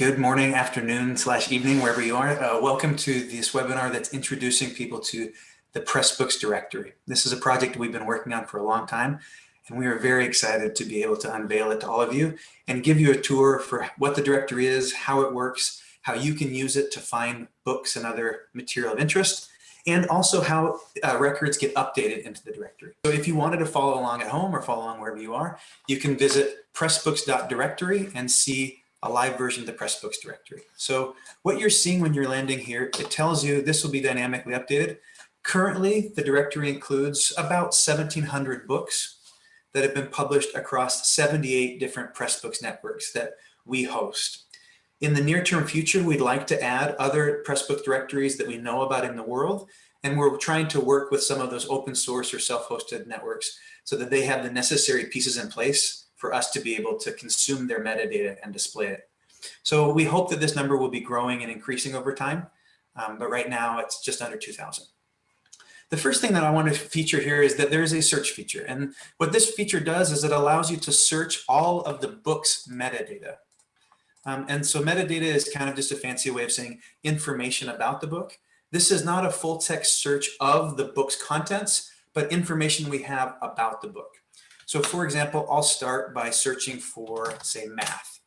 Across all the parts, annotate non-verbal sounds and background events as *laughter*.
Good morning, afternoon, slash evening, wherever you are. Uh, welcome to this webinar that's introducing people to the Pressbooks directory. This is a project we've been working on for a long time, and we are very excited to be able to unveil it to all of you and give you a tour for what the directory is, how it works, how you can use it to find books and other material of interest, and also how uh, records get updated into the directory. So if you wanted to follow along at home or follow along wherever you are, you can visit pressbooks.directory and see a live version of the Pressbooks directory. So what you're seeing when you're landing here, it tells you this will be dynamically updated. Currently, the directory includes about 1,700 books that have been published across 78 different Pressbooks networks that we host. In the near term future, we'd like to add other Pressbook directories that we know about in the world. And we're trying to work with some of those open source or self-hosted networks so that they have the necessary pieces in place for us to be able to consume their metadata and display it. So we hope that this number will be growing and increasing over time, um, but right now it's just under 2,000. The first thing that I want to feature here is that there is a search feature. And what this feature does is it allows you to search all of the book's metadata. Um, and so metadata is kind of just a fancy way of saying information about the book. This is not a full text search of the book's contents, but information we have about the book. So for example, I'll start by searching for, say, math.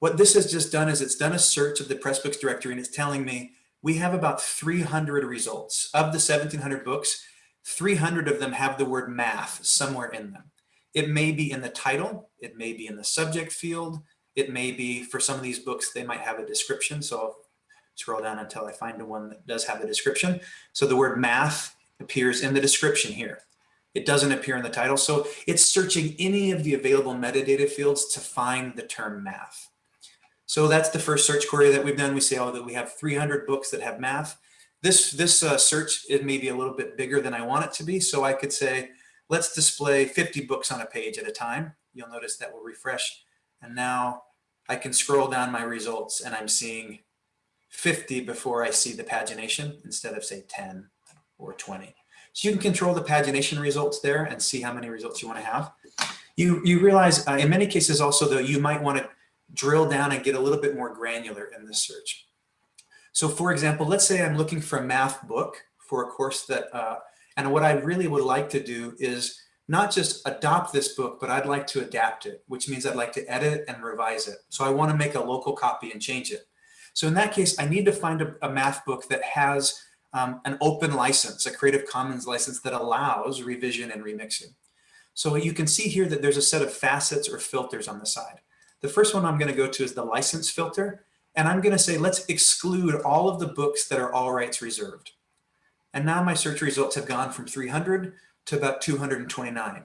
What this has just done is it's done a search of the Pressbooks directory and it's telling me we have about 300 results. Of the 1700 books, 300 of them have the word math somewhere in them. It may be in the title, it may be in the subject field, it may be, for some of these books, they might have a description. So I'll scroll down until I find the one that does have a description. So the word math appears in the description here. It doesn't appear in the title. So it's searching any of the available metadata fields to find the term math. So that's the first search query that we've done. We say, oh, that we have 300 books that have math. This, this uh, search, it may be a little bit bigger than I want it to be. So I could say, let's display 50 books on a page at a time. You'll notice that will refresh. And now I can scroll down my results and I'm seeing 50 before I see the pagination instead of say 10 or 20. So you can control the pagination results there and see how many results you want to have. You, you realize uh, in many cases also though, you might want to drill down and get a little bit more granular in the search. So for example, let's say I'm looking for a math book for a course that, uh, and what I really would like to do is not just adopt this book, but I'd like to adapt it, which means I'd like to edit and revise it. So I want to make a local copy and change it. So in that case, I need to find a, a math book that has um, an open license, a Creative Commons license that allows revision and remixing. So you can see here that there's a set of facets or filters on the side. The first one I'm going to go to is the license filter. And I'm going to say, let's exclude all of the books that are all rights reserved. And now my search results have gone from 300 to about 229.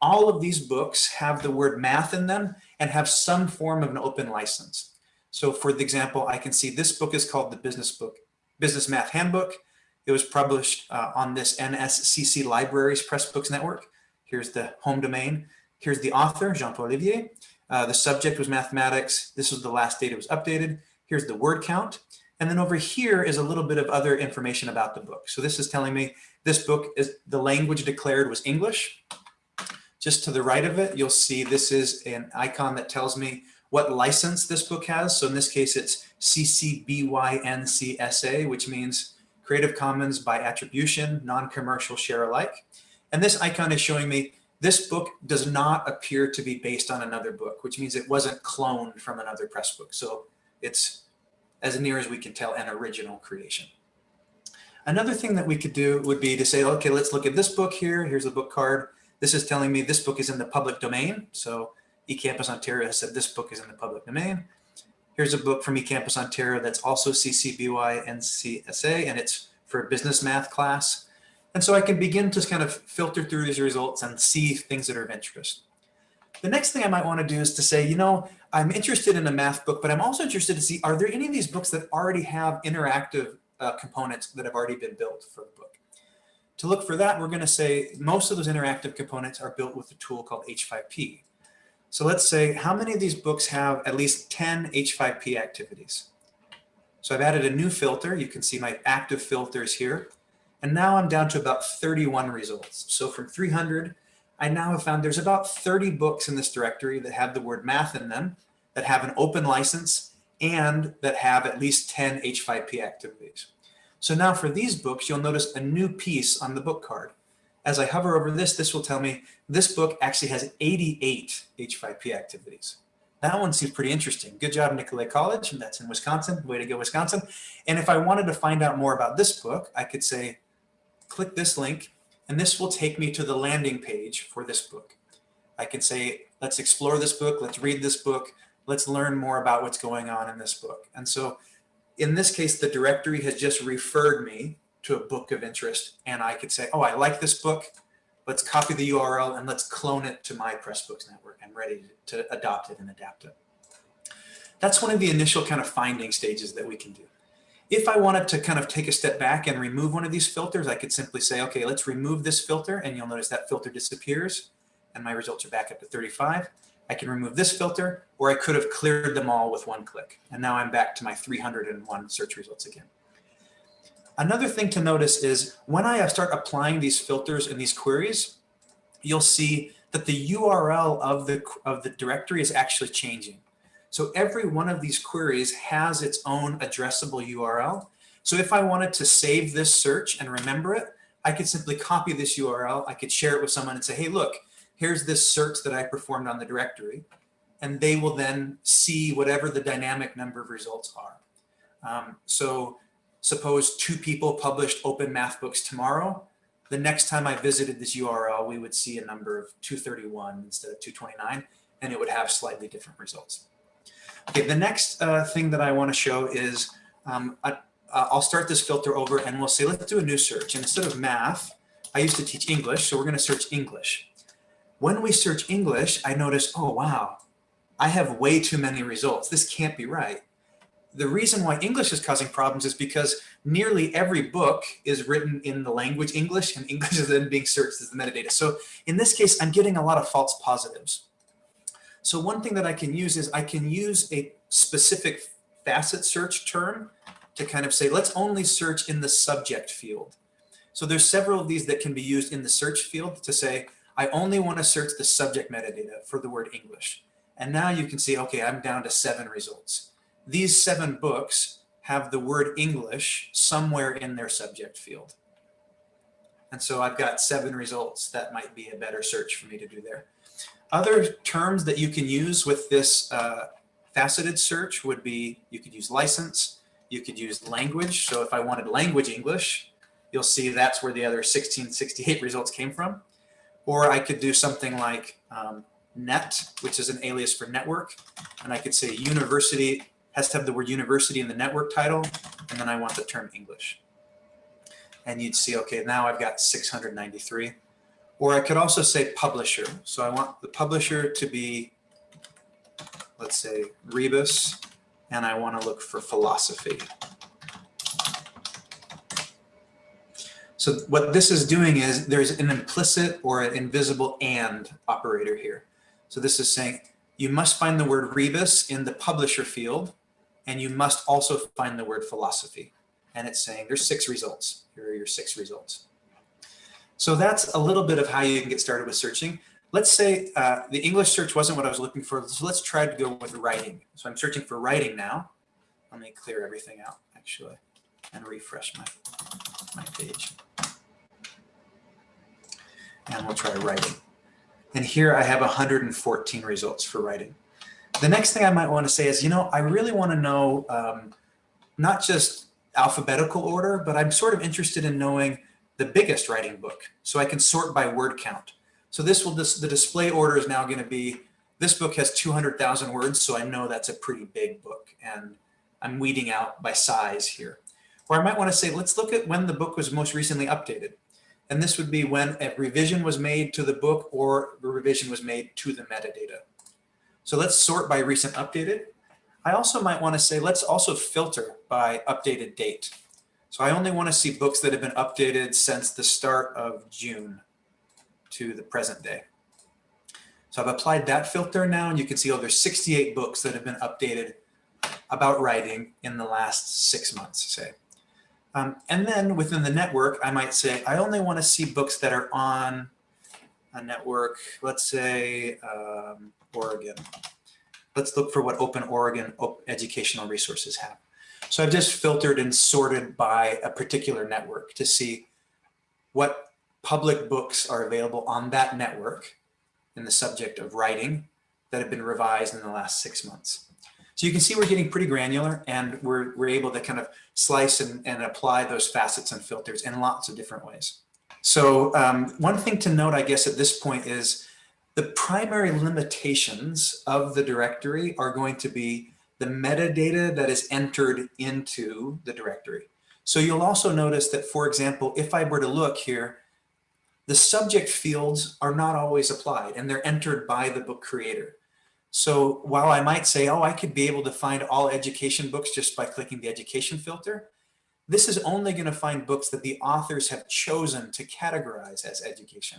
All of these books have the word math in them and have some form of an open license. So for the example, I can see this book is called the Business Book Business Math Handbook. It was published uh, on this NSCC Libraries Pressbooks Network. Here's the home domain. Here's the author, Jean-Paul Olivier. Uh, the subject was mathematics. This was the last date it was updated. Here's the word count. And then over here is a little bit of other information about the book. So this is telling me this book is the language declared was English. Just to the right of it, you'll see this is an icon that tells me what license this book has. So in this case, it's CC BY NC SA, which means Creative Commons by attribution, non-commercial share alike. And this icon is showing me this book does not appear to be based on another book, which means it wasn't cloned from another press book. So it's as near as we can tell an original creation. Another thing that we could do would be to say, okay, let's look at this book here. Here's the book card. This is telling me this book is in the public domain. So eCampus Ontario has said this book is in the public domain. Here's a book from eCampus Ontario that's also CC BY NC and it's for a business math class. And so I can begin to kind of filter through these results and see things that are of interest. The next thing I might want to do is to say, you know, I'm interested in a math book, but I'm also interested to see, are there any of these books that already have interactive uh, components that have already been built for the book? To look for that, we're going to say most of those interactive components are built with a tool called H5P. So let's say how many of these books have at least 10 H5P activities? So I've added a new filter. You can see my active filters here. And now I'm down to about 31 results. So from 300, I now have found there's about 30 books in this directory that have the word math in them. that have an open license and that have at least 10 H5P activities. So now for these books, you'll notice a new piece on the book card. As I hover over this, this will tell me this book actually has 88 H5P activities. That one seems pretty interesting. Good job, Nicolet College, and that's in Wisconsin. Way to go, Wisconsin. And if I wanted to find out more about this book, I could say, click this link, and this will take me to the landing page for this book. I can say, let's explore this book, let's read this book, let's learn more about what's going on in this book. And so in this case, the directory has just referred me to a book of interest, and I could say, oh, I like this book, let's copy the URL and let's clone it to my Pressbooks network. I'm ready to adopt it and adapt it. That's one of the initial kind of finding stages that we can do. If I wanted to kind of take a step back and remove one of these filters, I could simply say, okay, let's remove this filter and you'll notice that filter disappears and my results are back up to 35. I can remove this filter or I could have cleared them all with one click. And now I'm back to my 301 search results again. Another thing to notice is when I start applying these filters and these queries, you'll see that the URL of the, of the directory is actually changing. So every one of these queries has its own addressable URL. So if I wanted to save this search and remember it, I could simply copy this URL. I could share it with someone and say, hey, look, here's this search that I performed on the directory. And they will then see whatever the dynamic number of results are. Um, so suppose two people published open math books tomorrow, the next time I visited this URL, we would see a number of 231 instead of 229, and it would have slightly different results. Okay, the next uh, thing that I want to show is um, I, will start this filter over and we'll say, let's do a new search. And instead of math, I used to teach English, so we're going to search English. When we search English, I notice, oh, wow, I have way too many results. This can't be right the reason why English is causing problems is because nearly every book is written in the language English and English is then being searched as the metadata. So in this case, I'm getting a lot of false positives. So one thing that I can use is I can use a specific facet search term to kind of say, let's only search in the subject field. So there's several of these that can be used in the search field to say, I only want to search the subject metadata for the word English. And now you can see, okay, I'm down to seven results these seven books have the word English somewhere in their subject field. And so I've got seven results. That might be a better search for me to do there. Other terms that you can use with this uh, faceted search would be, you could use license, you could use language. So if I wanted language English, you'll see that's where the other 1668 results came from. Or I could do something like um, net, which is an alias for network. And I could say university has to have the word university in the network title, and then I want the term English. And you'd see, okay, now I've got 693. Or I could also say publisher. So I want the publisher to be, let's say, Rebus, and I want to look for philosophy. So what this is doing is there's an implicit or an invisible and operator here. So this is saying you must find the word rebus in the publisher field and you must also find the word philosophy. And it's saying there's six results. Here are your six results. So that's a little bit of how you can get started with searching. Let's say uh, the English search wasn't what I was looking for. So let's try to go with writing. So I'm searching for writing now. Let me clear everything out actually and refresh my, my page. And we'll try writing. And here I have 114 results for writing. The next thing I might want to say is, you know, I really want to know um, not just alphabetical order, but I'm sort of interested in knowing the biggest writing book. So I can sort by word count. So this will just, the display order is now going to be, this book has 200,000 words, so I know that's a pretty big book. And I'm weeding out by size here. Or I might want to say, let's look at when the book was most recently updated. And this would be when a revision was made to the book or a revision was made to the metadata. So let's sort by recent updated. I also might want to say, let's also filter by updated date. So I only want to see books that have been updated since the start of June to the present day. So I've applied that filter now, and you can see, oh, there's 68 books that have been updated about writing in the last six months, say. Um, and then within the network, I might say, I only want to see books that are on a network, let's say um, Oregon. let's look for what Open Oregon educational resources have. So I've just filtered and sorted by a particular network to see what public books are available on that network in the subject of writing that have been revised in the last six months. So you can see we're getting pretty granular and we're, we're able to kind of slice and, and apply those facets and filters in lots of different ways. So um, one thing to note, I guess, at this point is the primary limitations of the directory are going to be the metadata that is entered into the directory. So you'll also notice that, for example, if I were to look here, the subject fields are not always applied and they're entered by the book creator. So while I might say, oh, I could be able to find all education books just by clicking the education filter, this is only going to find books that the authors have chosen to categorize as education.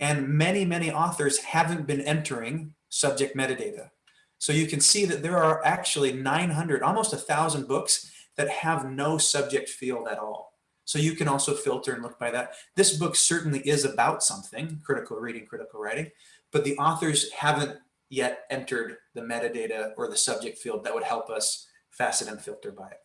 And many, many authors haven't been entering subject metadata. So you can see that there are actually 900, almost a thousand books that have no subject field at all. So you can also filter and look by that. This book certainly is about something, critical reading, critical writing, but the authors haven't yet entered the metadata or the subject field that would help us facet and filter by it.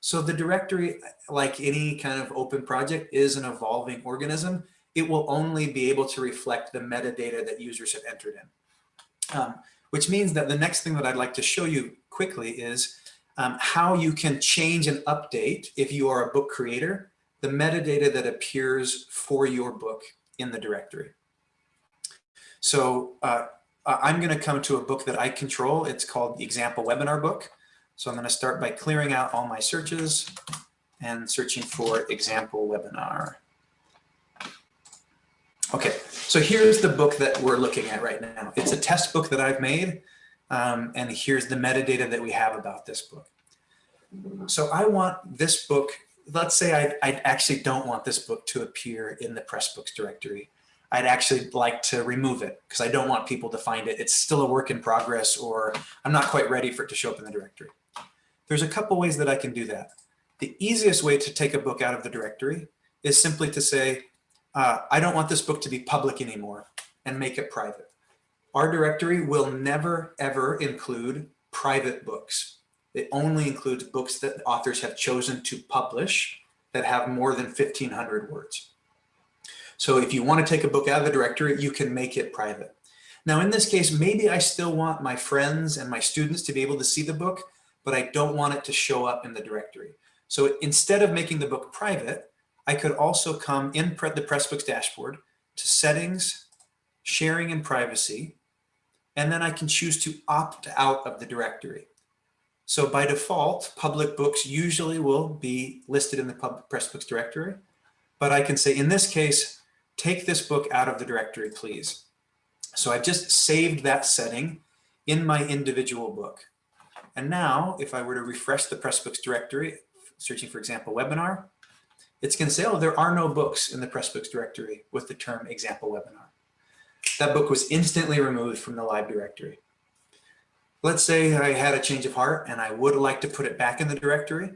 So the directory, like any kind of open project, is an evolving organism. It will only be able to reflect the metadata that users have entered in. Um, which means that the next thing that I'd like to show you quickly is um, how you can change and update, if you are a book creator, the metadata that appears for your book in the directory. So uh, I'm going to come to a book that I control. It's called the example webinar book. So I'm going to start by clearing out all my searches and searching for example webinar. Okay, so here's the book that we're looking at right now. It's a test book that I've made, um, and here's the metadata that we have about this book. So I want this book, let's say I, I actually don't want this book to appear in the Pressbooks directory. I'd actually like to remove it because I don't want people to find it. It's still a work in progress or I'm not quite ready for it to show up in the directory. There's a couple ways that I can do that. The easiest way to take a book out of the directory is simply to say, uh, I don't want this book to be public anymore and make it private. Our directory will never, ever include private books. It only includes books that authors have chosen to publish that have more than 1500 words. So if you want to take a book out of the directory, you can make it private. Now in this case, maybe I still want my friends and my students to be able to see the book, but I don't want it to show up in the directory. So instead of making the book private, I could also come in the Pressbooks dashboard to settings, sharing and privacy, and then I can choose to opt out of the directory. So by default, public books usually will be listed in the Pressbooks directory, but I can say in this case, take this book out of the directory, please. So I've just saved that setting in my individual book. And now if I were to refresh the Pressbooks directory, searching for example webinar, it's oh, there are no books in the Pressbooks directory with the term example webinar. That book was instantly removed from the live directory. Let's say I had a change of heart and I would like to put it back in the directory.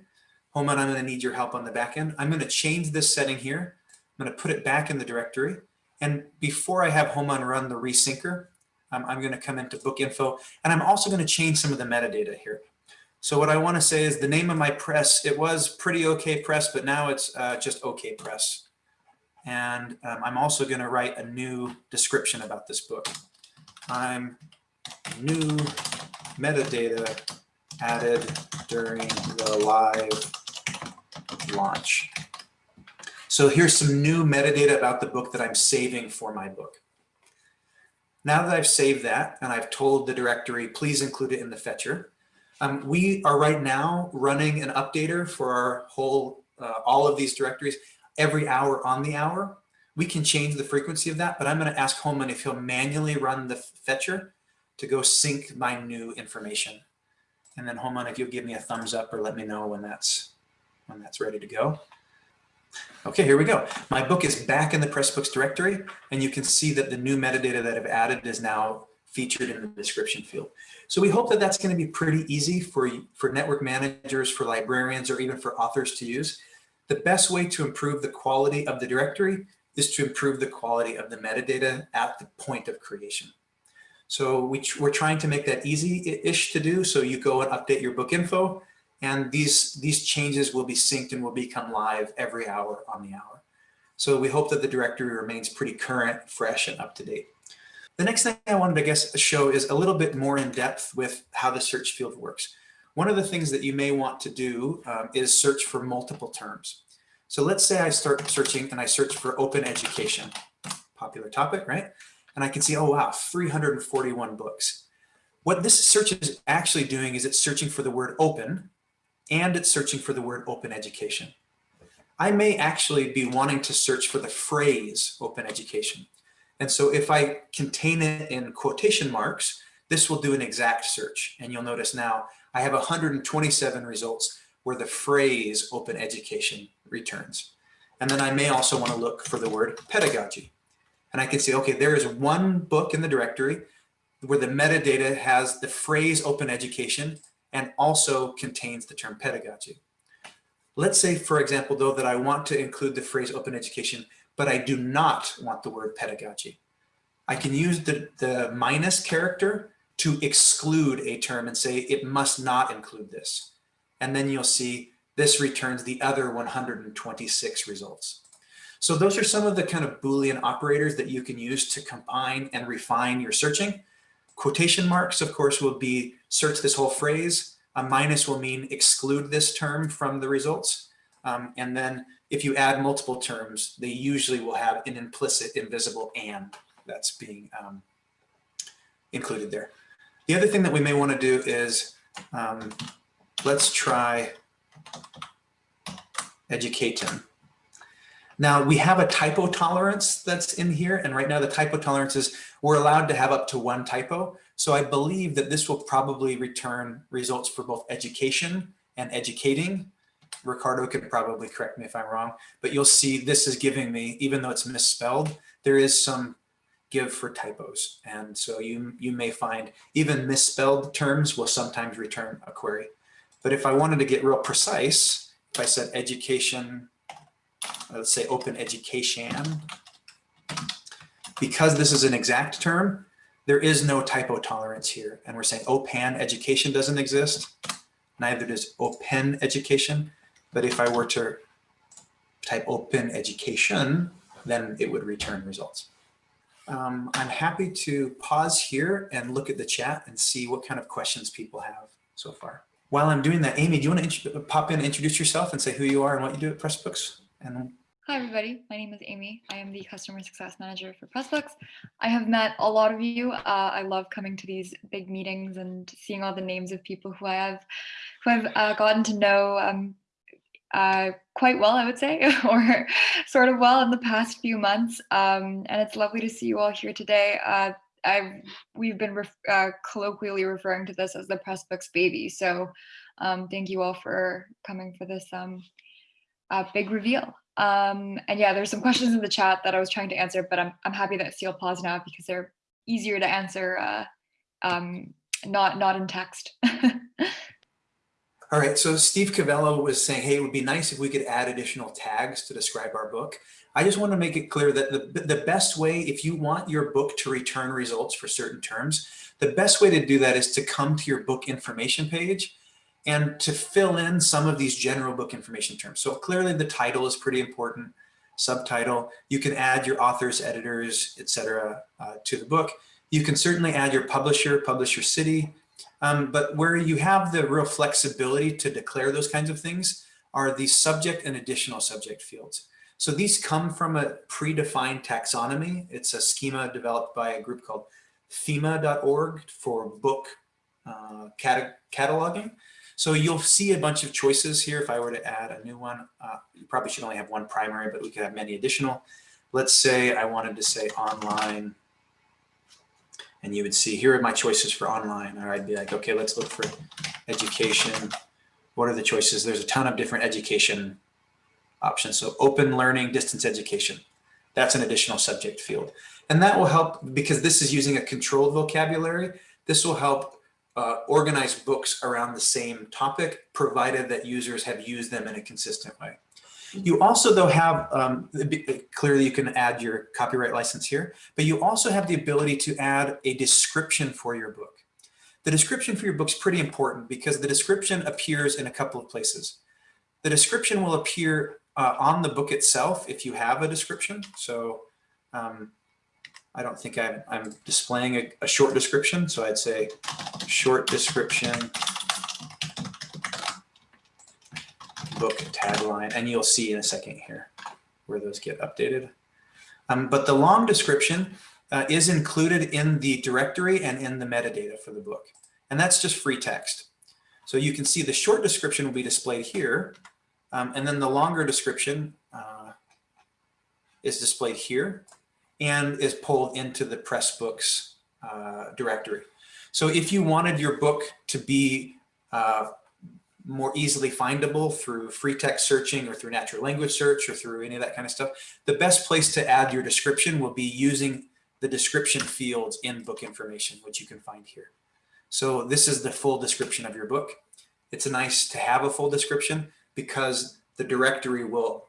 Homan, I'm going to need your help on the back end. I'm going to change this setting here. I'm going to put it back in the directory. And before I have Homan run the resyncer, um, I'm going to come into book info and I'm also going to change some of the metadata here. So what I want to say is the name of my press, it was Pretty OK Press, but now it's uh, just OK Press. And um, I'm also going to write a new description about this book. I'm new metadata added during the live launch. So here's some new metadata about the book that I'm saving for my book. Now that I've saved that and I've told the directory, please include it in the fetcher, um, we are right now running an updater for our whole, uh, all of these directories every hour on the hour. We can change the frequency of that, but I'm going to ask Holman if he'll manually run the fetcher to go sync my new information. And then Holman, if you'll give me a thumbs up or let me know when that's when that's ready to go. Okay, here we go. My book is back in the Pressbooks directory, and you can see that the new metadata that I've added is now featured in the description field. So we hope that that's going to be pretty easy for, for network managers, for librarians, or even for authors to use. The best way to improve the quality of the directory is to improve the quality of the metadata at the point of creation. So we, we're trying to make that easy-ish to do. So you go and update your book info and these, these changes will be synced and will become live every hour on the hour. So we hope that the directory remains pretty current, fresh, and up to date. The next thing I wanted to guess show is a little bit more in depth with how the search field works. One of the things that you may want to do um, is search for multiple terms. So let's say I start searching and I search for open education, popular topic, right? And I can see, oh wow, 341 books. What this search is actually doing is it's searching for the word open and it's searching for the word open education. I may actually be wanting to search for the phrase open education. And so if I contain it in quotation marks, this will do an exact search. And you'll notice now I have 127 results where the phrase open education returns. And then I may also want to look for the word pedagogy. And I can see, okay, there is one book in the directory where the metadata has the phrase open education and also contains the term pedagogy. Let's say, for example, though, that I want to include the phrase open education, but I do not want the word pedagogy. I can use the, the minus character to exclude a term and say it must not include this. And then you'll see this returns the other 126 results. So those are some of the kind of Boolean operators that you can use to combine and refine your searching. Quotation marks, of course, will be search this whole phrase. A minus will mean exclude this term from the results. Um, and then if you add multiple terms, they usually will have an implicit invisible and that's being um, included there. The other thing that we may want to do is um, let's try educating. Now we have a typo tolerance that's in here and right now the typo tolerance is we're allowed to have up to one typo. So I believe that this will probably return results for both education and educating. Ricardo could probably correct me if I'm wrong, but you'll see this is giving me, even though it's misspelled, there is some give for typos. And so you, you may find even misspelled terms will sometimes return a query. But if I wanted to get real precise, if I said education, let's say open education, because this is an exact term, there is no typo tolerance here. And we're saying OPAN education doesn't exist. Neither does open education. But if I were to type open education, then it would return results. Um, I'm happy to pause here and look at the chat and see what kind of questions people have so far. While I'm doing that, Amy, do you want to pop in, introduce yourself and say who you are and what you do at Pressbooks? And Hi, everybody. My name is Amy. I am the Customer Success Manager for Pressbooks. I have met a lot of you. Uh, I love coming to these big meetings and seeing all the names of people who I have, who I've uh, gotten to know um, uh, quite well, I would say, *laughs* or sort of well in the past few months. Um, and it's lovely to see you all here today. Uh, I've, we've been ref, uh, colloquially referring to this as the Pressbooks baby. So um, thank you all for coming for this um, uh, big reveal. Um, and yeah, there's some questions in the chat that I was trying to answer, but I'm, I'm happy that Steel paused now because they're easier to answer, uh, um, not, not in text. *laughs* All right, so Steve Cavello was saying, hey, it would be nice if we could add additional tags to describe our book. I just want to make it clear that the, the best way, if you want your book to return results for certain terms, the best way to do that is to come to your book information page and to fill in some of these general book information terms. So clearly the title is pretty important, subtitle. You can add your authors, editors, etc. Uh, to the book. You can certainly add your publisher, publisher city, um, but where you have the real flexibility to declare those kinds of things are the subject and additional subject fields. So these come from a predefined taxonomy. It's a schema developed by a group called thema.org for book uh, cat cataloging. So you'll see a bunch of choices here. If I were to add a new one, uh, you probably should only have one primary, but we could have many additional. Let's say I wanted to say online and you would see, here are my choices for online. Or I'd be like, okay, let's look for education. What are the choices? There's a ton of different education options. So open learning, distance education. That's an additional subject field. And that will help because this is using a controlled vocabulary. This will help uh, organize books around the same topic, provided that users have used them in a consistent way. You also though have, um, clearly you can add your copyright license here, but you also have the ability to add a description for your book. The description for your book is pretty important because the description appears in a couple of places. The description will appear uh, on the book itself if you have a description. So um, I don't think I'm, I'm displaying a, a short description. So I'd say short description book tagline, and you'll see in a second here where those get updated. Um, but the long description uh, is included in the directory and in the metadata for the book. And that's just free text. So you can see the short description will be displayed here. Um, and then the longer description uh, is displayed here and is pulled into the Pressbooks uh, directory. So if you wanted your book to be uh, more easily findable through free text searching or through natural language search or through any of that kind of stuff, the best place to add your description will be using the description fields in book information, which you can find here. So this is the full description of your book. It's nice to have a full description because the directory will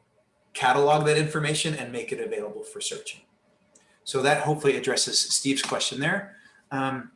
catalog that information and make it available for searching. So that hopefully addresses Steve's question there. Um,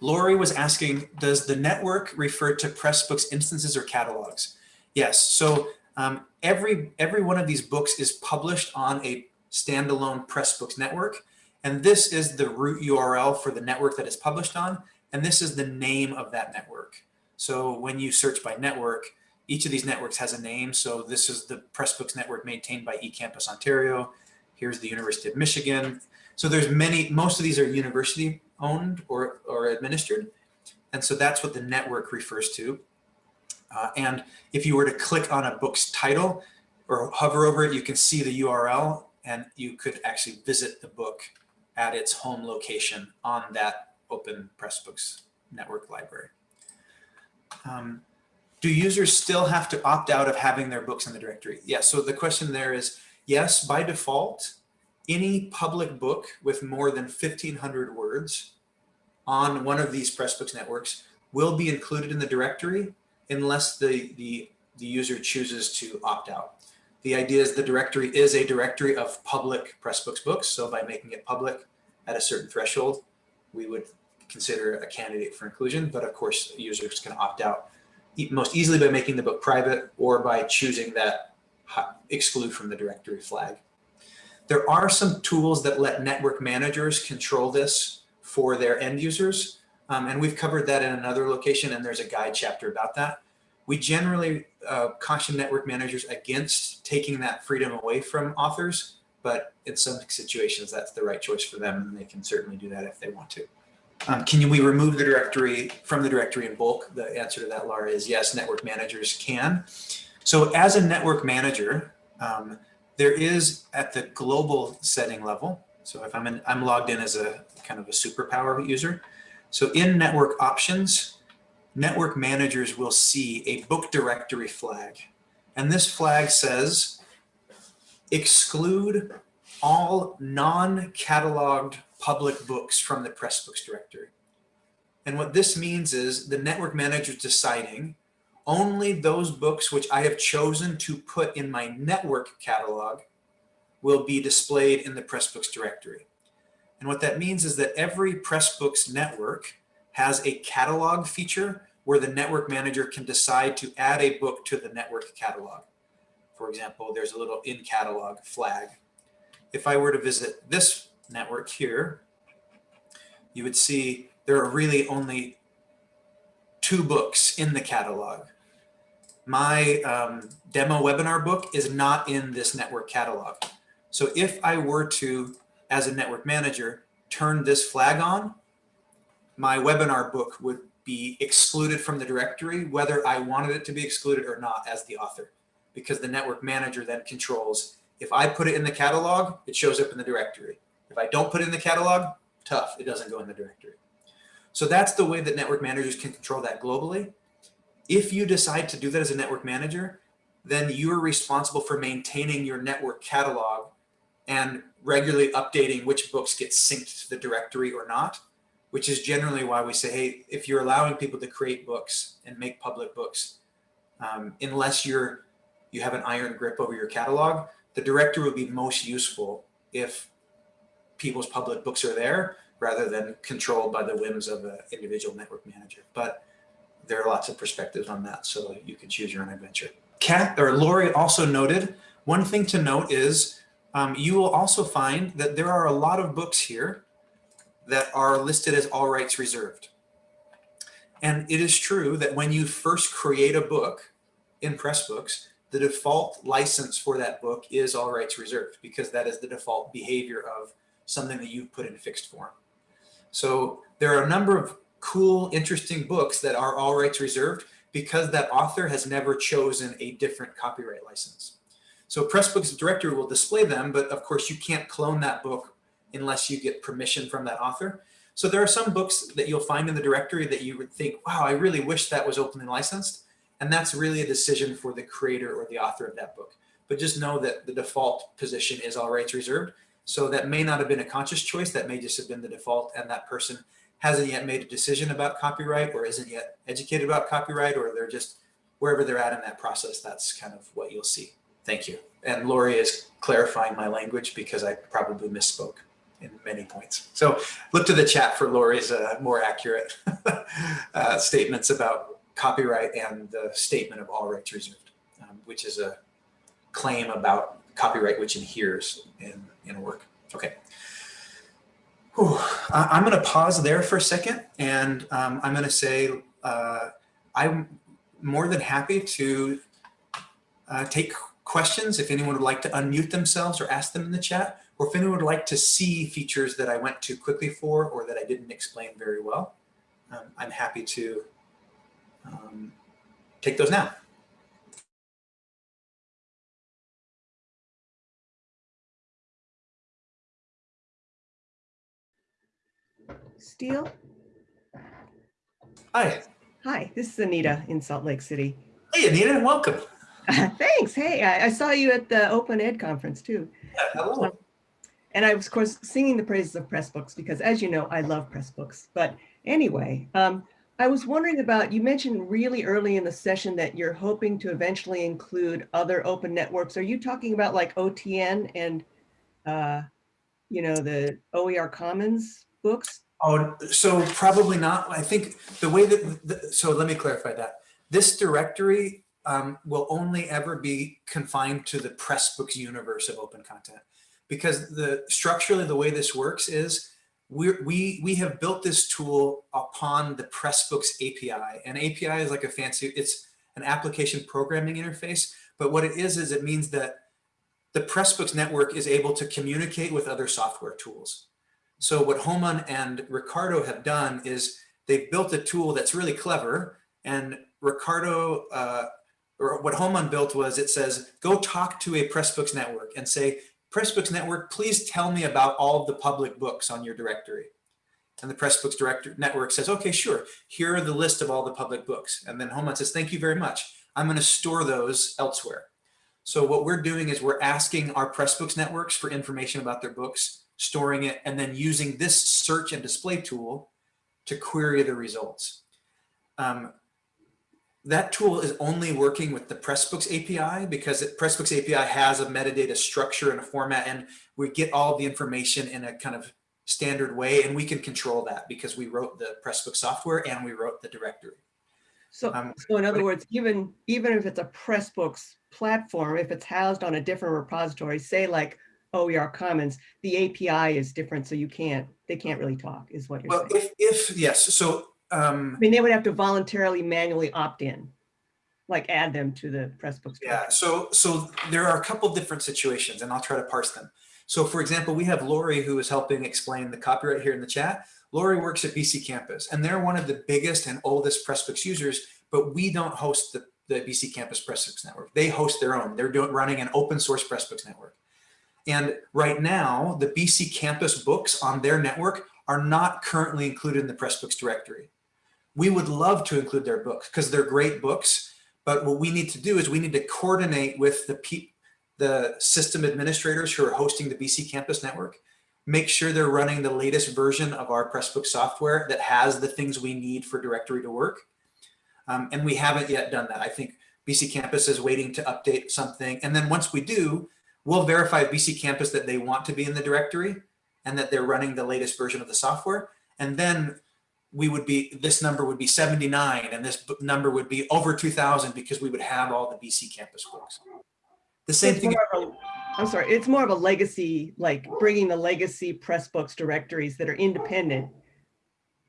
Lori was asking, does the network refer to Pressbooks instances or catalogs? Yes, so um, every, every one of these books is published on a standalone Pressbooks network. And this is the root URL for the network that is published on. And this is the name of that network. So when you search by network, each of these networks has a name. So this is the Pressbooks network maintained by eCampus Ontario. Here's the University of Michigan. So there's many, most of these are university owned or, or administered. And so that's what the network refers to. Uh, and if you were to click on a book's title or hover over it, you can see the URL and you could actually visit the book at its home location on that open Pressbooks network library. Um, do users still have to opt out of having their books in the directory? Yes, yeah, so the question there is, yes, by default, any public book with more than 1500 words on one of these Pressbooks networks will be included in the directory unless the, the, the user chooses to opt out. The idea is the directory is a directory of public Pressbooks books. So by making it public at a certain threshold, we would consider a candidate for inclusion. But of course, users can opt out most easily by making the book private or by choosing that exclude from the directory flag. There are some tools that let network managers control this for their end users. Um, and we've covered that in another location and there's a guide chapter about that. We generally uh, caution network managers against taking that freedom away from authors, but in some situations that's the right choice for them and they can certainly do that if they want to. Um, can we remove the directory from the directory in bulk? The answer to that, Laura, is yes, network managers can. So as a network manager, um, there is at the global setting level. So if I'm in, I'm logged in as a kind of a superpower user. So in network options, network managers will see a book directory flag. And this flag says exclude all non-cataloged public books from the Pressbooks directory. And what this means is the network manager is deciding only those books which I have chosen to put in my network catalog will be displayed in the Pressbooks directory. And what that means is that every Pressbooks network has a catalog feature where the network manager can decide to add a book to the network catalog. For example, there's a little in catalog flag. If I were to visit this network here, you would see there are really only two books in the catalog my um, demo webinar book is not in this network catalog. So if I were to, as a network manager, turn this flag on, my webinar book would be excluded from the directory, whether I wanted it to be excluded or not as the author, because the network manager then controls, if I put it in the catalog, it shows up in the directory. If I don't put it in the catalog, tough, it doesn't go in the directory. So that's the way that network managers can control that globally. If you decide to do that as a network manager, then you're responsible for maintaining your network catalog and regularly updating which books get synced to the directory or not, which is generally why we say, hey, if you're allowing people to create books and make public books, um, unless you're you have an iron grip over your catalog, the directory would be most useful if people's public books are there rather than controlled by the whims of an individual network manager. But there are lots of perspectives on that, so you can choose your own adventure. Kat or Lori also noted, one thing to note is um, you will also find that there are a lot of books here that are listed as all rights reserved. And it is true that when you first create a book in Pressbooks, the default license for that book is all rights reserved because that is the default behavior of something that you've put in fixed form. So there are a number of cool, interesting books that are all rights reserved because that author has never chosen a different copyright license. So Pressbooks directory will display them, but of course you can't clone that book unless you get permission from that author. So there are some books that you'll find in the directory that you would think, wow, I really wish that was openly licensed. And that's really a decision for the creator or the author of that book. But just know that the default position is all rights reserved. So that may not have been a conscious choice. That may just have been the default and that person hasn't yet made a decision about copyright or isn't yet educated about copyright or they're just wherever they're at in that process, that's kind of what you'll see. Thank you. And Lori is clarifying my language because I probably misspoke in many points. So look to the chat for Lori's uh, more accurate *laughs* uh, statements about copyright and the statement of all rights reserved, um, which is a claim about copyright which adheres in, in a work. Okay. Whew. I'm going to pause there for a second and um, I'm going to say uh, I'm more than happy to uh, take questions if anyone would like to unmute themselves or ask them in the chat, or if anyone would like to see features that I went too quickly for or that I didn't explain very well, um, I'm happy to um, take those now. Steel? Hi. Hi, this is Anita in Salt Lake City. Hey, Anita, welcome. *laughs* Thanks. Hey, I, I, saw you at the Open Ed conference too. Yeah, hello. And I was, of course, singing the praises of Pressbooks because, as you know, I love Pressbooks. But anyway, um, I was wondering about, you mentioned really early in the session that you're hoping to eventually include other open networks. Are you talking about like OTN and, uh, you know, the OER Commons books? Oh, so probably not. I think the way that, the, so let me clarify that. This directory um, will only ever be confined to the Pressbooks universe of open content because the structurally the way this works is we we we have built this tool upon the Pressbooks API. And API is like a fancy, it's an application programming interface. But what it is, is it means that the Pressbooks network is able to communicate with other software tools. So what Homan and Ricardo have done is they've built a tool that's really clever. And Ricardo, uh, or what Homan built was it says, go talk to a Pressbooks network and say, Pressbooks network, please tell me about all of the public books on your directory. And the Pressbooks director network says, okay, sure. Here are the list of all the public books. And then Homan says, thank you very much. I'm going to store those elsewhere. So what we're doing is we're asking our Pressbooks networks for information about their books storing it, and then using this search and display tool to query the results. Um, that tool is only working with the Pressbooks API because it, Pressbooks API has a metadata structure and a format, and we get all the information in a kind of standard way, and we can control that because we wrote the Pressbooks software and we wrote the directory. So, um, so in other words, even even if it's a Pressbooks platform, if it's housed on a different repository, say like OER Commons, the API is different, so you can't, they can't really talk, is what you're well, saying. If, if yes, so um, I mean, they would have to voluntarily manually opt in, like add them to the Pressbooks. Yeah, so so there are a couple different situations, and I'll try to parse them. So, for example, we have Lori who is helping explain the copyright here in the chat. Lori works at BC Campus, and they're one of the biggest and oldest Pressbooks users, but we don't host the, the BC Campus Pressbooks network. They host their own. They're doing running an open source Pressbooks network. And right now, the BC campus books on their network are not currently included in the Pressbooks directory. We would love to include their books because they're great books. But what we need to do is we need to coordinate with the, the system administrators who are hosting the BC campus network, make sure they're running the latest version of our Pressbook software that has the things we need for directory to work. Um, and we haven't yet done that. I think BC Campus is waiting to update something. And then once we do, we'll verify BC Campus that they want to be in the directory and that they're running the latest version of the software. And then we would be, this number would be 79 and this number would be over 2000 because we would have all the BC Campus books. The same it's thing, of a- I'm sorry, it's more of a legacy, like bringing the legacy press books directories that are independent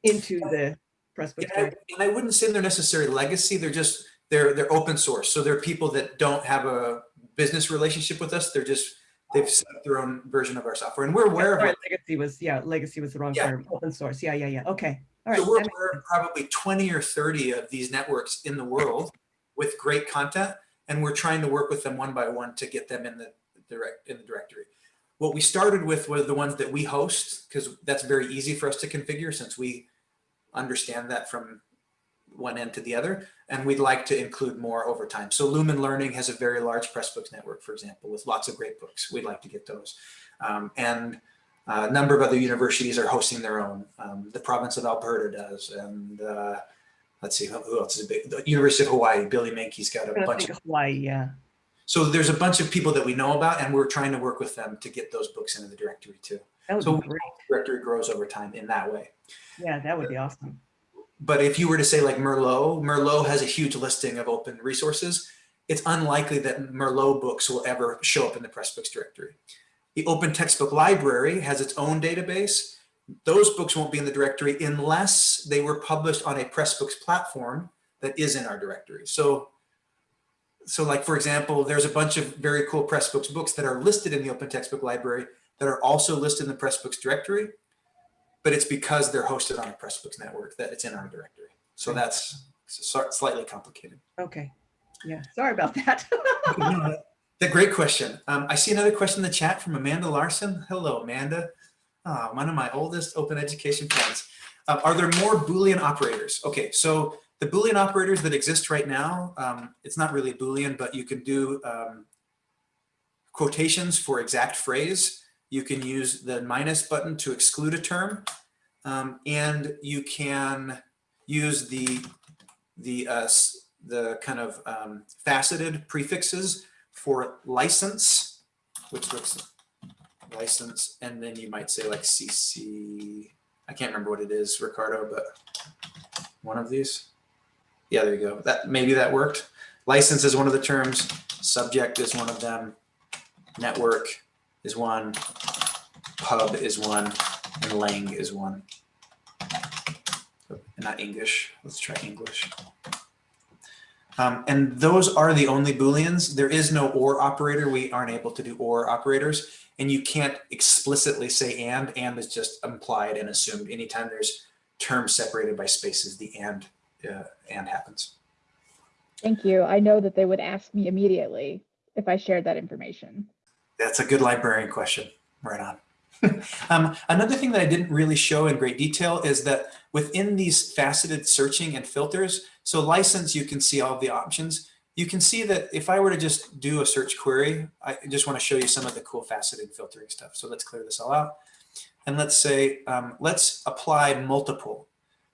into the Pressbooks. and I, directory. and I wouldn't say they're necessarily legacy, they're just, they're, they're open source. So they're people that don't have a business relationship with us. They're just, they've set up their own version of our software and we're aware of Sorry, it. Legacy was, yeah, legacy was the wrong Yeah. term, open source. Yeah, yeah, yeah. Okay. Right. So we're aware of probably 20 or 30 of these networks in the world with great content, and we're trying to work with them one by one to get them in the direct in the directory. What we started with were the ones that we host, because that's very easy for us to configure since we understand that from one end to the other, and we'd like to include more over time. So Lumen Learning has a very large Pressbooks network, for example, with lots of great books. We'd like to get those. Um, and a number of other universities are hosting their own. Um, the province of Alberta does, and uh, let's see who else is big. The University of Hawaii, Billy Meinke's got a bunch of. of Hawaii, yeah. So there's a bunch of people that we know about, and we're trying to work with them to get those books into the directory too. That would So be great. directory grows over time in that way. Yeah, that would be awesome. But if you were to say like Merlot, Merlot has a huge listing of open resources. It's unlikely that Merlot books will ever show up in the Pressbooks directory. The Open Textbook Library has its own database. Those books won't be in the directory unless they were published on a Pressbooks platform that is in our directory. So, so like for example, there's a bunch of very cool Pressbooks books that are listed in the Open Textbook Library that are also listed in the Pressbooks directory but it's because they're hosted on a Pressbooks network that it's in our directory. So that's slightly complicated. Okay. Yeah, sorry about that. *laughs* The great question. Um, I see another question in the chat from Amanda Larson. Hello, Amanda. Ah, one of my oldest open education friends. Uh, are there more Boolean operators? Okay, so the Boolean operators that exist right now, um, it's not really Boolean, but you can do um, quotations for exact phrase. You can use the minus button to exclude a term. Um, and you can use the, the, uh, the kind of um, faceted prefixes for license, which looks license, and then you might say like CC, I can't remember what it is, Ricardo, but one of these. Yeah, there you go. That maybe that worked. License is one of the terms. Subject is one of them. Network is one. Pub is one, and lang is one. Not English. Let's try English. Um, and those are the only Booleans. There is no OR operator. We aren't able to do OR operators. And you can't explicitly say and. And is just implied and assumed. Anytime there's terms separated by spaces, the and, uh, and happens. Thank you. I know that they would ask me immediately if I shared that information. That's a good librarian question. Right on. *laughs* um, another thing that I didn't really show in great detail is that within these faceted searching and filters, so license, you can see all the options. You can see that if I were to just do a search query, I just want to show you some of the cool faceted filtering stuff. So let's clear this all out. And let's say, um, let's apply multiple.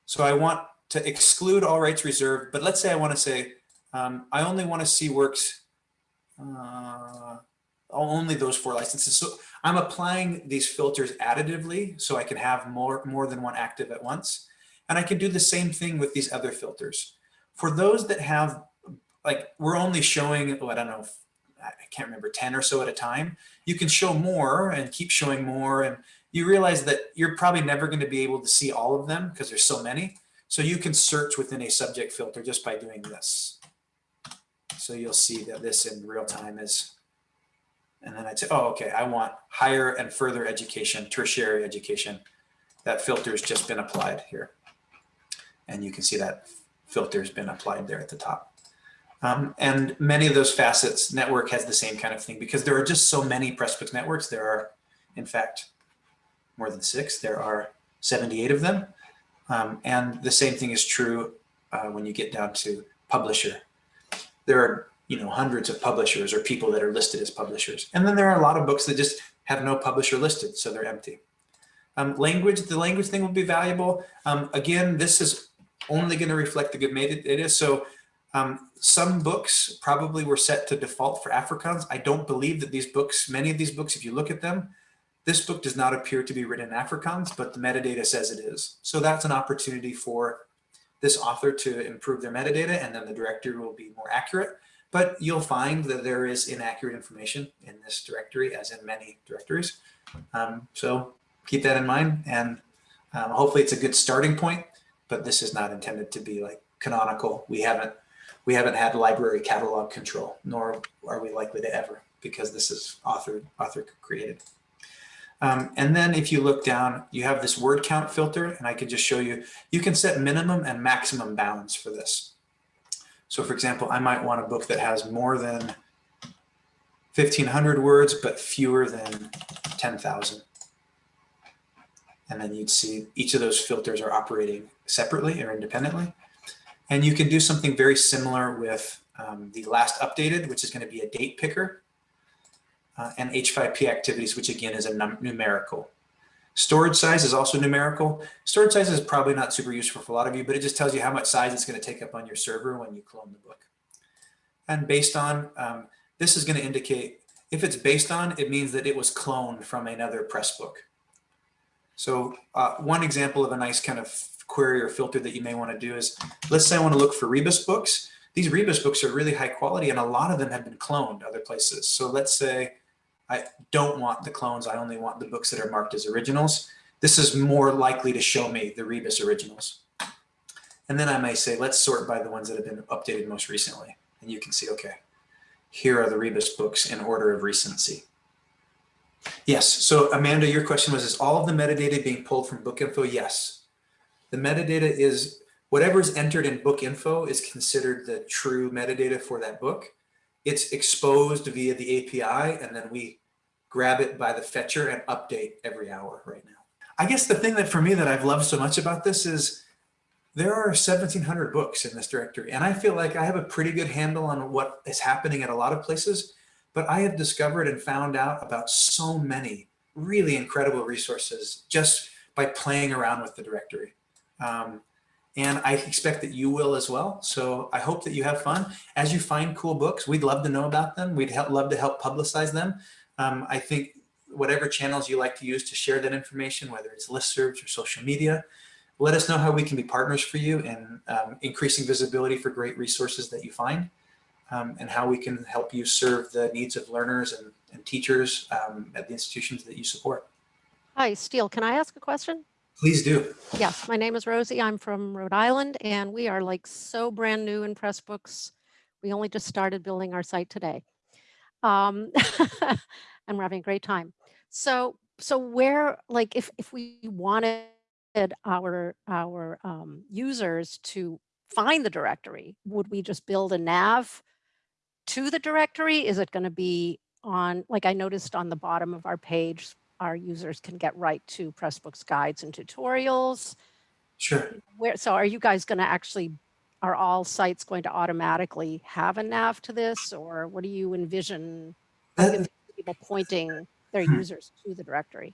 So I want to exclude all rights reserved, but let's say I want to say, um, I only want to see works, uh, only those four licenses. So I'm applying these filters additively so I can have more, more than one active at once. And I can do the same thing with these other filters. For those that have, like, we're only showing, oh, I don't know, I can't remember, 10 or so at a time. You can show more and keep showing more. And you realize that you're probably never going to be able to see all of them because there's so many. So you can search within a subject filter just by doing this. So you'll see that this in real time is and then I'd say, oh, okay, I want higher and further education, tertiary education. That filter has just been applied here. And you can see that filter's been applied there at the top. Um, and many of those facets, network has the same kind of thing because there are just so many Pressbooks networks. There are, in fact, more than six. There are 78 of them. Um, and the same thing is true uh, when you get down to publisher. There are you know hundreds of publishers or people that are listed as publishers and then there are a lot of books that just have no publisher listed so they're empty um, language the language thing will be valuable um, again this is only going to reflect the good made it is so Um, some books probably were set to default for Afrikaans. I don't believe that these books, many of these books, if you look at them, this book does not appear to be written in Afrikaans, but the metadata says it is. So that's an opportunity for this author to improve their metadata and then the directory will be more accurate. But you'll find that there is inaccurate information in this directory as in many directories. Um, so keep that in mind and um, hopefully it's a good starting point, but this is not intended to be like canonical. We haven't we haven't had library catalog control, nor are we likely to ever, because this is author, author created. Um, and then if you look down, you have this word count filter, and I can just show you, you can set minimum and maximum bounds for this. So for example, I might want a book that has more than 1500 words, but fewer than 10,000. And then you'd see each of those filters are operating separately or independently. And you can do something very similar with um, the last updated, which is going to be a date picker, uh, and H5P activities, which again is a numerical. Storage size is also numerical. Storage size is probably not super useful for a lot of you, but it just tells you how much size it's going to take up on your server when you clone the book. And based on, um, this is going to indicate, if it's based on, it means that it was cloned from another press book. So uh, one example of a nice kind of query or filter that you may want to do is, let's say I want to look for Rebus books. These Rebus books are really high quality and a lot of them have been cloned other places. So let's say I don't want the clones. I only want the books that are marked as originals. This is more likely to show me the Rebus originals. And then I may say, let's sort by the ones that have been updated most recently. And you can see, okay, here are the Rebus books in order of recency. Yes, so Amanda, your question was, is all of the metadata being pulled from book info? Yes, the metadata is whatever is entered in book info is considered the true metadata for that book. It's exposed via the API and then we grab it by the fetcher and update every hour right now. I guess the thing that for me that I've loved so much about this is there are 1700 books in this directory and I feel like I have a pretty good handle on what is happening at a lot of places, but I have discovered and found out about so many really incredible resources just by playing around with the directory. Um, and I expect that you will as well. So I hope that you have fun. As you find cool books, we'd love to know about them. We'd love to help publicize them. Um, I think whatever channels you like to use to share that information, whether it's listservs or social media, let us know how we can be partners for you in um, increasing visibility for great resources that you find um, and how we can help you serve the needs of learners and, and teachers um, at the institutions that you support. Hi, Steel, can I ask a question? Please do. Yes, my name is Rosie. I'm from Rhode Island and we are like so brand new in Pressbooks. We only just started building our site today. Um, *laughs* and we're having a great time. So, so where, like, if, if we wanted our, our um, users to find the directory, would we just build a nav to the directory? Is it going to be on, like I noticed on the bottom of our page, our users can get right to Pressbooks guides and tutorials. Sure. Where, so are you guys going to actually, are all sites going to automatically have a nav to this or what do you envision That, people pointing their Hmm. users to the directory?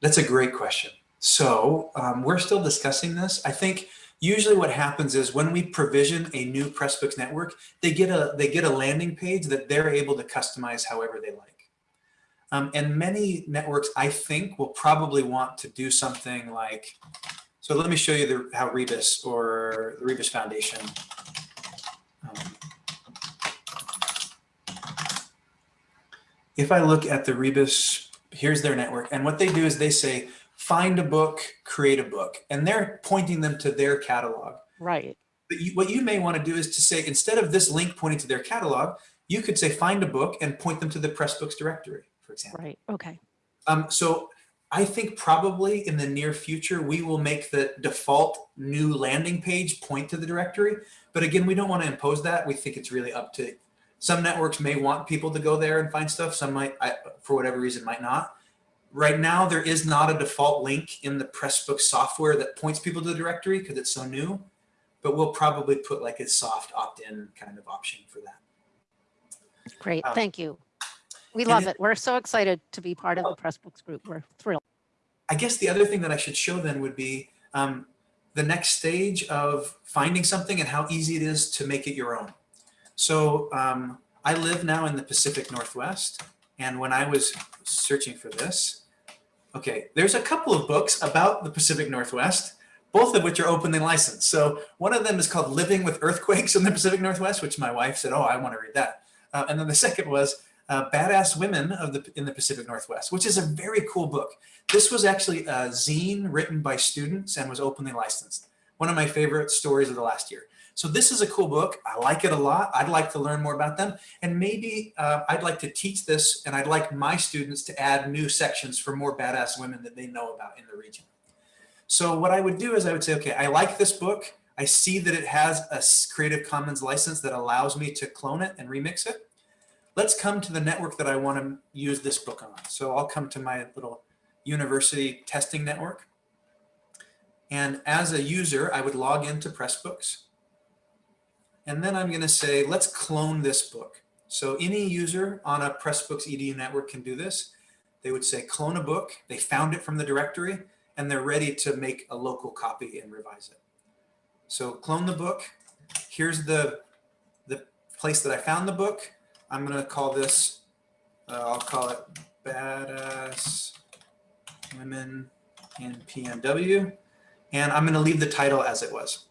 that's a great question. So um, we're still discussing this. I think usually what happens is when we provision a new Pressbooks network, they get a they get a landing page that they're able to customize however they like. Um, and many networks, I think, will probably want to do something like, so let me show you the, how Rebus or the Rebus Foundation. um, if I look at the Rebus, here's their network. And what they do is they say, find a book, create a book. And they're pointing them to their catalog. Right. But you, what you may want to do is to say, instead of this link pointing to their catalog, you could say, find a book and point them to the Pressbooks directory, for example. Right. Okay. Um, so I think probably in the near future, we will make the default new landing page point to the directory. But again, we don't want to impose that. We think it's really up to some networks may want people to go there and find stuff. Some might, I, for whatever reason, might not. Right now, there is not a default link in the Pressbook software that points people to the directory because it's so new. But we'll probably put like a soft opt-in kind of option for that. Great. Um, Thank you. We love it-. We're so excited to be part of the Pressbooks group. We're thrilled. I guess the other thing that I should show then would be um, the next stage of finding something and how easy it is to make it your own. So um, I live now in the Pacific Northwest. And when I was searching for this, okay, there's a couple of books about the Pacific Northwest, both of which are openly licensed. So one of them is called Living with Earthquakes in the Pacific Northwest, which my wife said, oh, I want to read that. Uh, and then the *laughs* second was uh, Badass Women of the in the Pacific Northwest, which is a very cool book. This was actually a zine written by students and was openly licensed. One of my favorite stories of the last year. So this is a cool book. I like it a lot. I'd like to learn more about them. And maybe uh, I'd like to teach this and I'd like my students to add new sections for more badass women that they know about in the region. So what I would do is I would say, okay, I like this book. I see that it has a Creative Commons license that allows me to clone it and remix it. Let's come to the network that I want to use this book on. So I'll come to my little university testing network. And as a user, I would log into Pressbooks. And then I'm going to say, let's clone this book. So any user on a Pressbooks edu network can do this. They would say clone a book. They found it from the directory and they're ready to make a local copy and revise it. So clone the book. Here's the, the place that I found the book. I'm going to call this, uh, I'll call it Badass Women in PNW. And I'm going to leave the title as it was.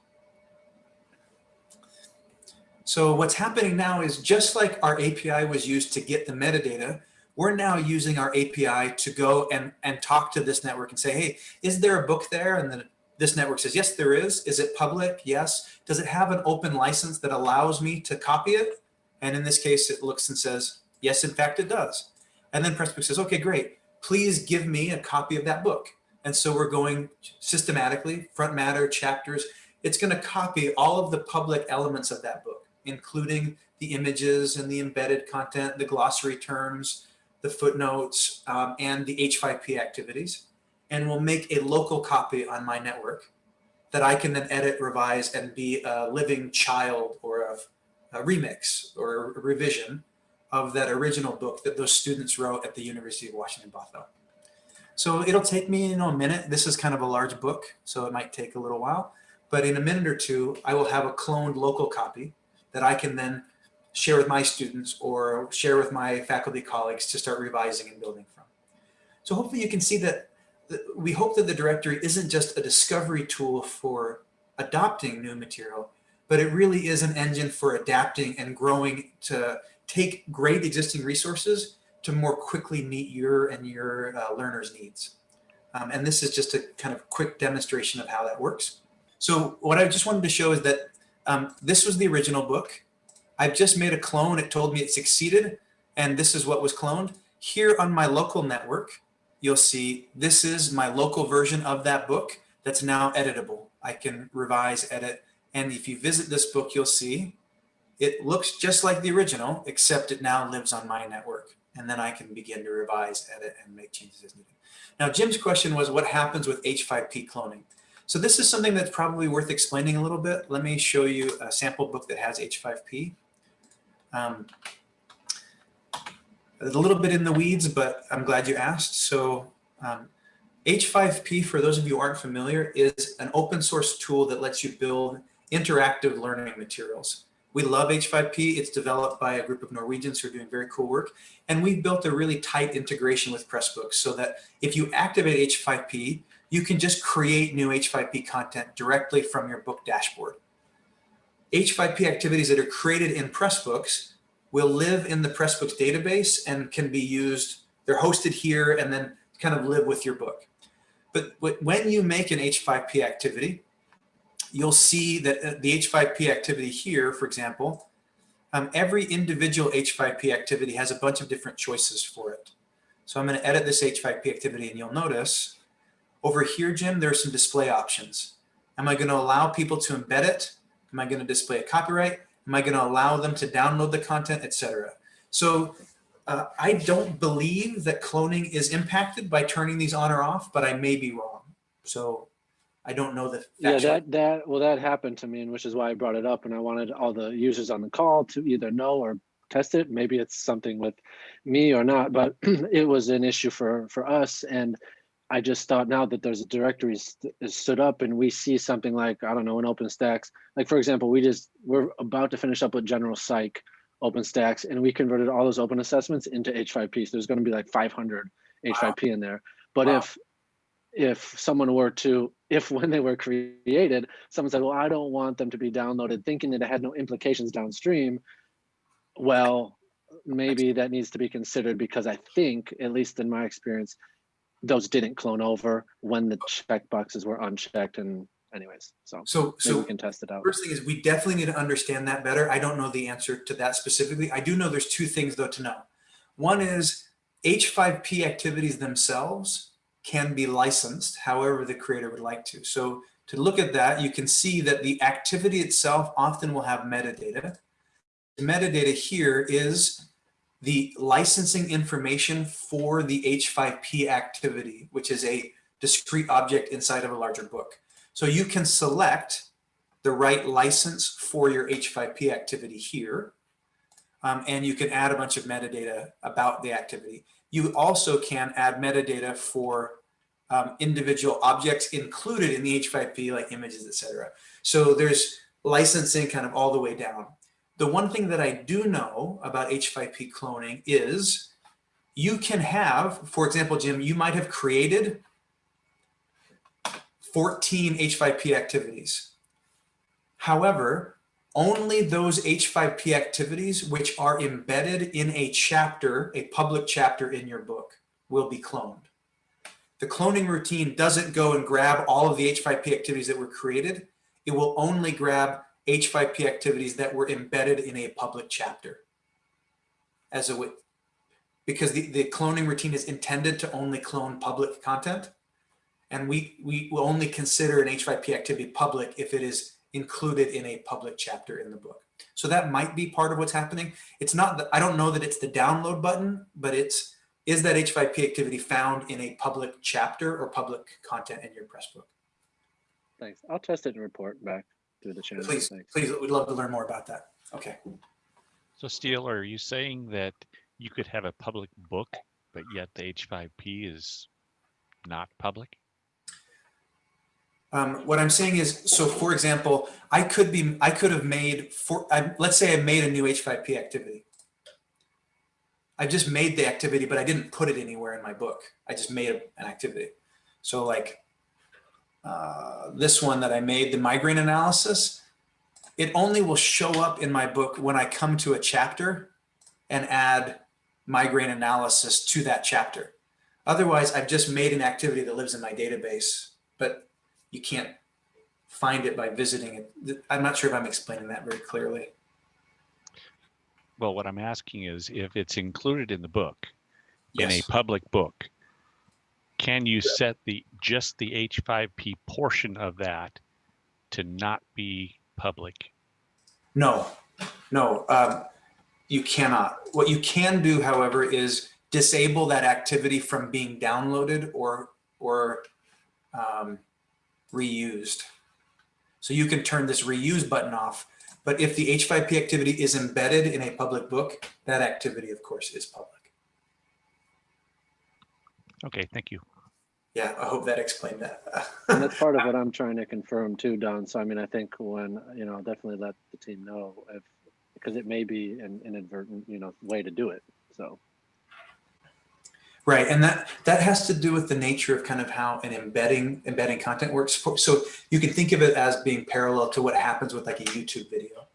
So what's happening now is just like our API was used to get the metadata, we're now using our API to go and, and talk to this network and say, hey, is there a book there? And then this network says, yes, there is. Is it public? Yes. Does it have an open license that allows me to copy it? And in this case, it looks and says, yes, in fact, it does. And then Pressbook says, okay, great. Please give me a copy of that book. And so we're going systematically, front matter, chapters. It's going to copy all of the public elements of that book including the images and the embedded content, the glossary terms, the footnotes, um, and the H5P activities. And we'll make a local copy on my network that I can then edit, revise, and be a living child or a, a remix or a revision of that original book that those students wrote at the University of Washington, Bothell. So it'll take me, you know, a minute. This is kind of a large book, so it might take a little while. But in a minute or two, I will have a cloned local copy that I can then share with my students or share with my faculty colleagues to start revising and building from. So hopefully you can see that we hope that the directory isn't just a discovery tool for adopting new material, but it really is an engine for adapting and growing to take great existing resources to more quickly meet your and your uh, learners' needs. Um, and this is just a kind of quick demonstration of how that works. So what I just wanted to show is that um, this was the original book. I've just made a clone. It told me it succeeded, and this is what was cloned. Here on my local network, you'll see this is my local version of that book that's now editable. I can revise, edit, and if you visit this book, you'll see it looks just like the original, except it now lives on my network. And then I can begin to revise, edit, and make changes as needed. Now, Jim's question was what happens with H5P cloning? So this is something that's probably worth explaining a little bit. Let me show you a sample book that has H5P. Um, a little bit in the weeds, but I'm glad you asked. So um, H5P, for those of you aren't familiar, is an open source tool that lets you build interactive learning materials. We love H5P. It's developed by a group of Norwegians who are doing very cool work. And we've built a really tight integration with Pressbooks so that if you activate H5P, you can just create new H5P content directly from your book dashboard. H5P activities that are created in Pressbooks will live in the Pressbooks database and can be used, they're hosted here and then kind of live with your book. But when you make an H5P activity, you'll see that the H5P activity here, for example, um, every individual H5P activity has a bunch of different choices for it. So I'm going to edit this H5P activity and you'll notice over here, Jim, there are some display options. Am I going to allow people to embed it? Am I going to display a copyright? Am I going to allow them to download the content, etc.? So uh, I don't believe that cloning is impacted by turning these on or off, but I may be wrong. So I don't know the yeah that that well that happened to me, and which is why I brought it up, and I wanted all the users on the call to either know or test it. Maybe it's something with me or not, but *clears throat* it was an issue for for us, and I just thought now that there's a directory st- is stood up and we see something like, I don't know, an OpenStax, like for example, we just, we're about to finish up with general psych OpenStax and we converted all those open assessments into H5P. So there's gonna be like 500 H5P in there. But Wow. if, if someone were to, if *laughs* when they were created, someone said, well, I don't want them to be downloaded thinking that it had no implications downstream. Well, maybe that needs to be considered because I think, at least in my experience, those didn't clone over when the checkboxes were unchecked and anyways, so So, so we can test it out. First thing is we definitely need to understand that better. I don't know the answer to that specifically. I do know there's two things though to know. One is H5P activities themselves can be licensed however the creator would like to. So to look at that, you can see that the activity itself often will have metadata. The metadata here is the licensing information for the H5P activity, which is a discrete object inside of a larger book. So you can select the right license for your H5P activity here. Um, and you can add a bunch of metadata about the activity. You also can add metadata for um, individual objects included in the H5P, like images, etc. So there's licensing kind of all the way down. The one thing that I do know about H5P cloning is you can have, for example, Jim, you might have created 14 H5P activities. However, only those H5P activities which are embedded in a chapter, a public chapter in your book, will be cloned. The cloning routine doesn't go and grab all of the H5P activities that were created. It will only grab H5P activities that were embedded in a public chapter as a because the, the cloning routine is intended to only clone public content. And we, we will only consider an H5P activity public if it is included in a public chapter in the book. So that might be part of what's happening. It's not, the, I don't know that it's the download button, but it's, is that H5P activity found in a public chapter or public content in your press book? Thanks. I'll test it and report back through the channel. Please, Thanks. please, we'd love to learn more about that. Okay. So Steel, are you saying that you could have a public book, but yet the H5P is not public? Um, what I'm saying is, so for example, I could be, I could have made, for, I, let's say I made a new H5P activity. I just made the activity, but I didn't put it anywhere in my book. I just made an activity. So like uh, this one that I made, the migraine analysis, it only will show up in my book when I come to a chapter and add migraine analysis to that chapter. Otherwise, I've just made an activity that lives in my database, but you can't find it by visiting it. I'm not sure if I'm explaining that very clearly. Well, what I'm asking is if it's included in the book, in a public book, can you set the just the H5P portion of that to not be public? No, no, um, you cannot. What you can do, however, is disable that activity from being downloaded or, or um, reused. So you can turn this reuse button off, but if the H5P activity is embedded in a public book, that activity, of course, is public. Okay, thank you. Yeah, I hope that explained that. *laughs* And that's part of what I'm trying to confirm too, Don. So I mean, I think when, you know, definitely let the team know if, because it may be an inadvertent, you know, way to do it. So, Right, and that that has to do with the nature of kind of how an embedding embedding content works. So you can think of it as being parallel to what happens with like a YouTube video.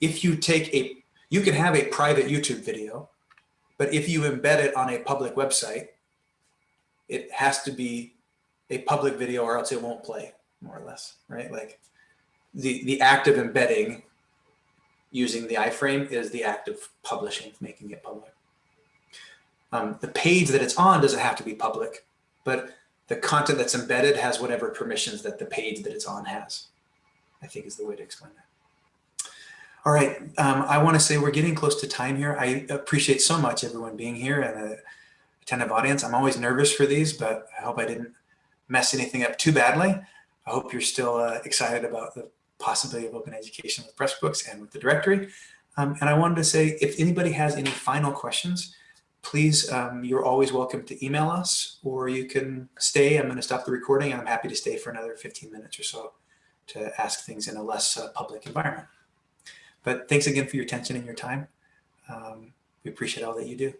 If you take a, you can have a private YouTube video, but if you embed it on a public website, it has to be a public video or else it won't play, more or less, right? Like the the act of embedding using the iframe is the act of publishing, making it public. Um, the page that it's on doesn't have to be public, but the content that's embedded has whatever permissions that the page that it's on has, I think is the way to explain that. All right, um, I want to say we're getting close to time here. I appreciate so much everyone being here and the attentive audience. I'm always nervous for these, but I hope I didn't mess anything up too badly. I hope you're still uh, excited about the possibility of open education with Pressbooks and with the directory. Um, and I wanted to say, if anybody has any final questions, please, um, you're always welcome to email us or you can stay. I'm going to stop the recording and I'm happy to stay for another 15 minutes or so to ask things in a less uh, public environment. But thanks again for your attention and your time. Um, we appreciate all that you do.